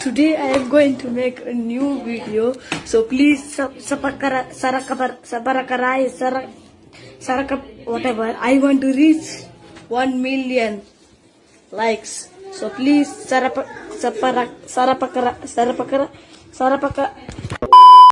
today I am going to make a new video. So please sabarakarai sarak whatever. I want to reach one million likes. So please sarapakara sarapakara sarapakara sarapakara